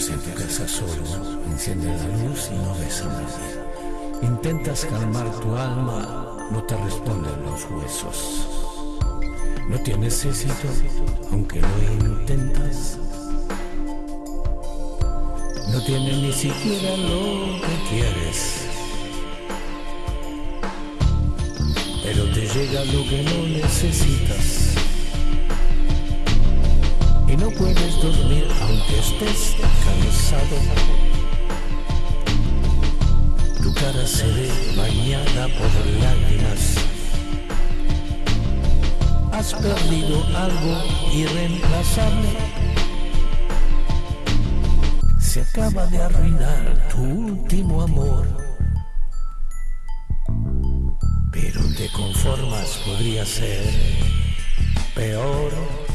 Entras en tu casa solo, enciendes la luz y no ves a nadie. Intentas calmar tu alma, no te responden los huesos. No tienes éxito, aunque lo intentas. No tienes ni siquiera lo que quieres. Pero te llega lo que no necesitas. No puedes dormir aunque estés cansado. Tu cara se ve bañada por lágrimas. Has perdido algo irreemplazable. Se acaba de arruinar tu último amor. Pero te conformas, podría ser peor.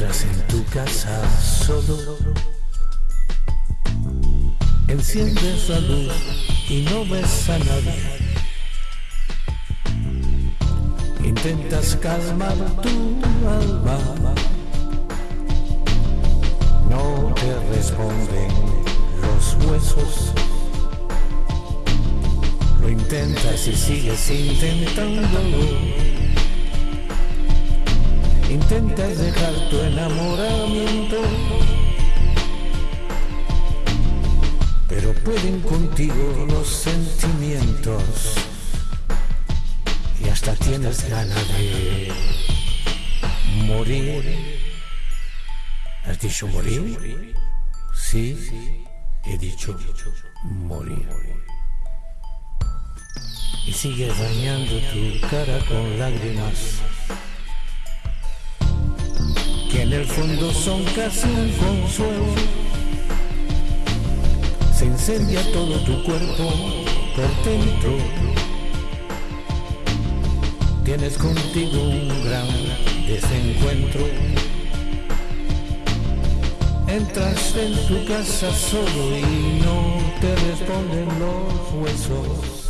Entras en tu casa solo, enciendes la luz y no ves a nadie. Intentas calmar tu alma, no te responden los huesos. Lo intentas y sigues intentándolo. Intentas dejar tu enamoramiento, pero pueden contigo los sentimientos y hasta tienes ganas de morir. ¿Has dicho morir? Sí, he dicho morir. Y sigues dañando tu cara con lágrimas en el fondo son casi un consuelo. Se incendia todo tu cuerpo por dentro. Tienes contigo un gran desencuentro. Entras en tu casa solo y no te responden los huesos.